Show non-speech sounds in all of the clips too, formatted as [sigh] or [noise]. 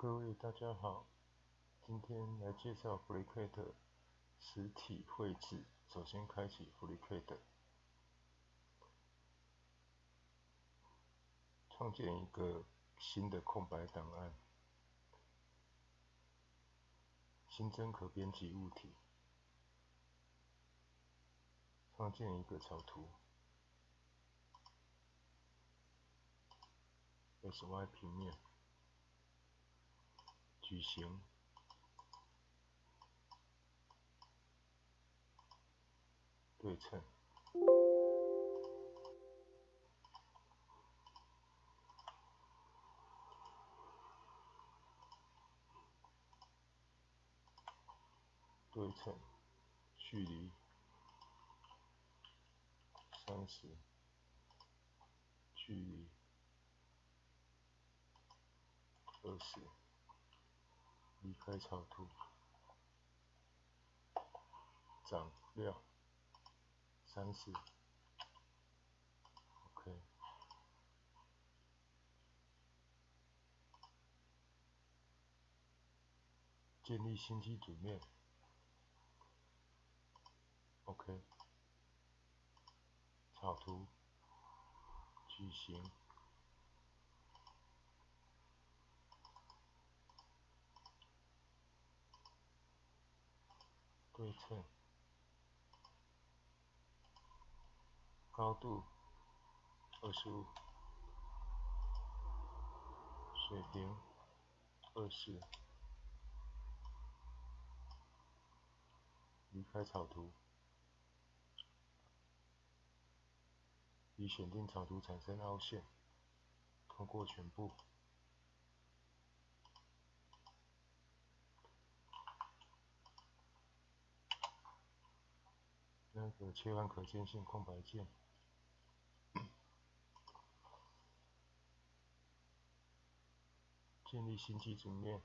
各位大家好，今天来介绍 FreeCAD 实体绘制。首先开启 FreeCAD，创建一个新的空白档案，新增可编辑物体，创建一个草图，SY 平面。矩形，对称，对称，距离三十，距离二十。离开草图，长料三十，OK，建立新基组面，OK，草图，矩形。对称，高度二十五，水平二十，离开草图，已选定草图产生凹陷，通过全部。那个切换可见性空白键，[coughs] 建立新基准面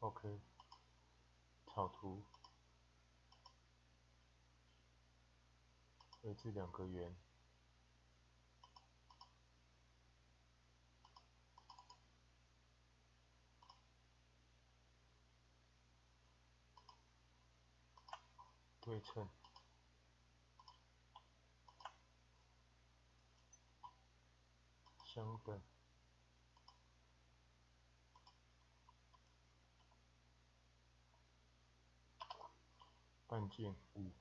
，OK，草图，绘制两个圆，对称。相等，半径五，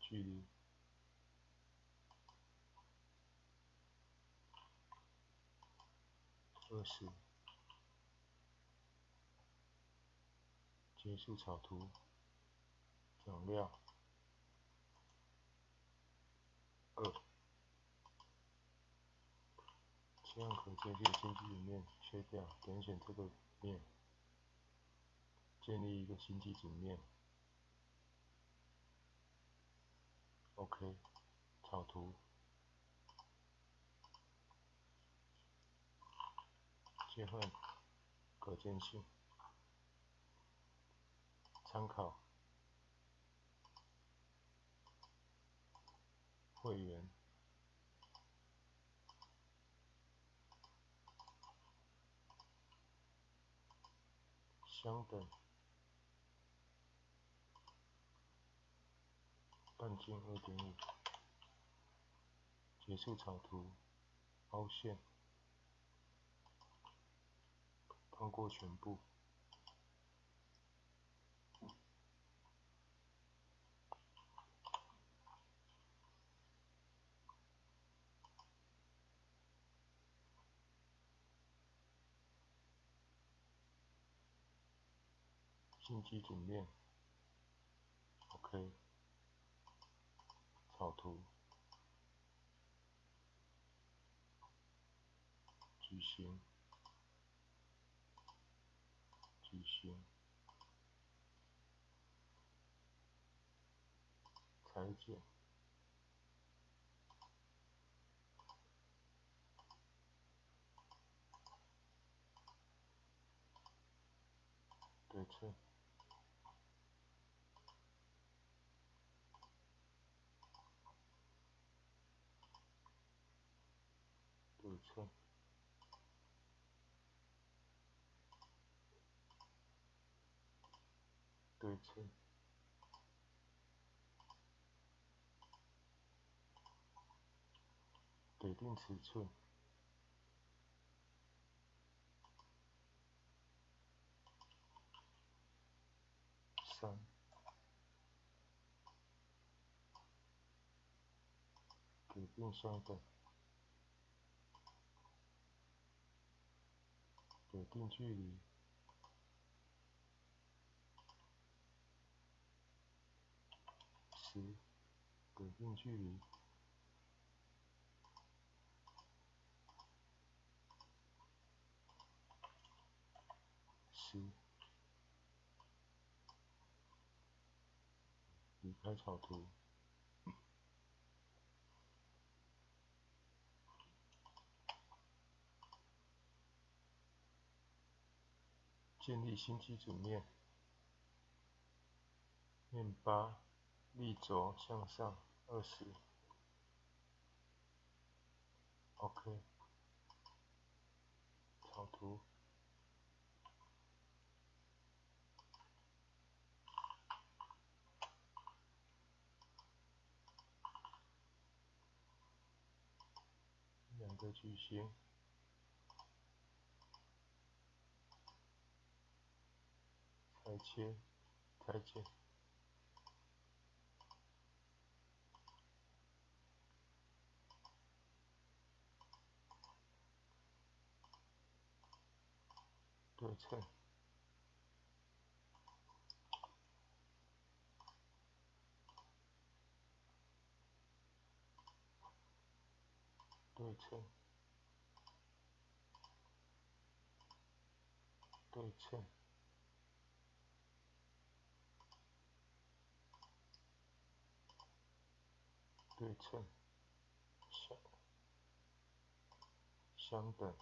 距离二十，结束草图，讲料。二，切换可见性新基里面，切掉，点选这个面，建立一个新基组面。OK，草图，切换可见性，参考。会员相等，半径二点五，结束草图，凹陷，通过全部。新基准面，OK，草图，矩形，矩形，裁剪，对称，称，尺寸，给定尺寸，三，给定相等。给定距离，十，给定距离，十，离开草图。建立新基准面，面八，立轴向上二十，OK，草图，两个矩形。裁切，裁剪，对称，对称，对称。对称，相相等，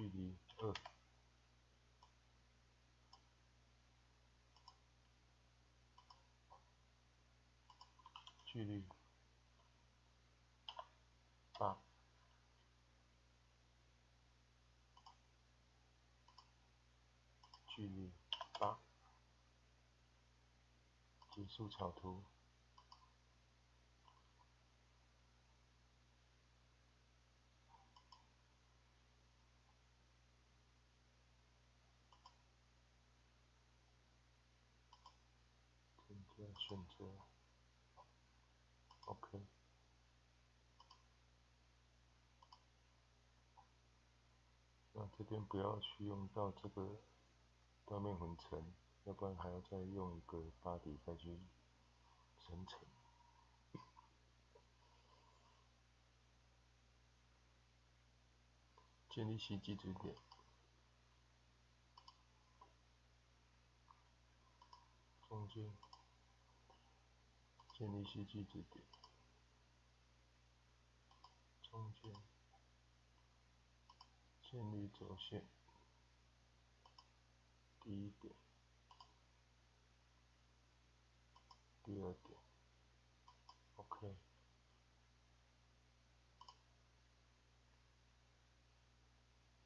距离二，距离。八，距离。八。结束草图，选择，OK。那这边不要去用到这个断面混成。要不然还要再用一个八底再去生成。建立新基准点，中间建立新基准点，中间建立轴线，第一点。第二点，OK，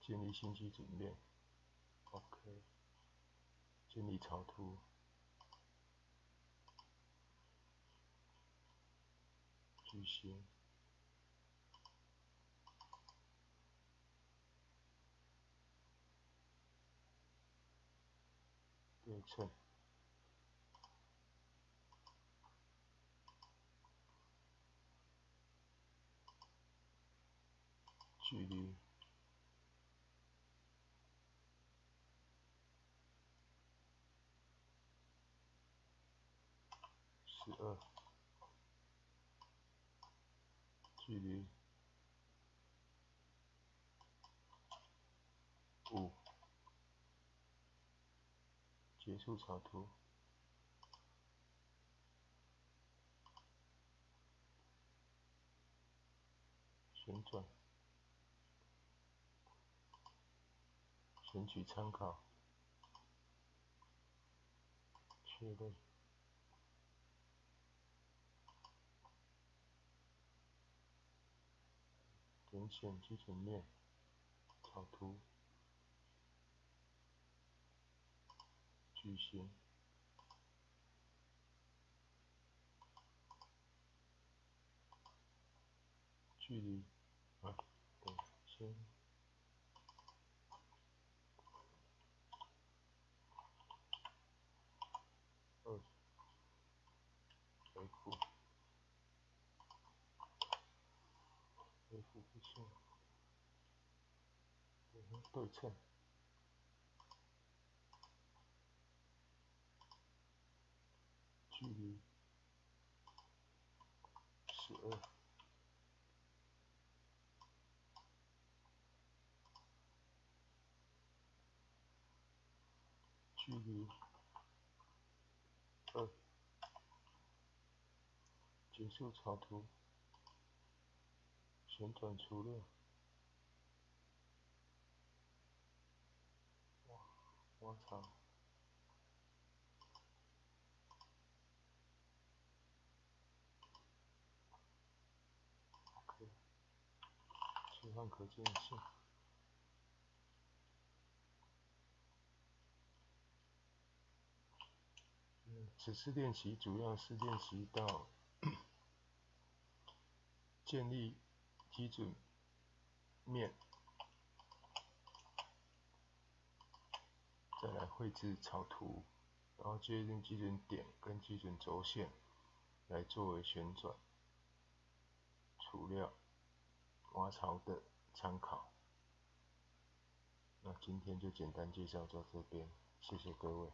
建立新基准面，OK，建立草图，矩形，对称。距离十二，距离五，结束草图，旋转。选取参考，确认，点选基准面，草图，矩形，距离，啊，等，先，二。F 不行，对称，距离十二，距离二，结束草图。旋转除列，挖挖槽，OK，切换可见性。此次练习主要是练习到 [clears throat] 建立基准面。再来绘制草图，然后确定基准点跟基准轴线，来作为旋转、除料、挖槽的参考。那今天就简单介绍到这边，谢谢各位。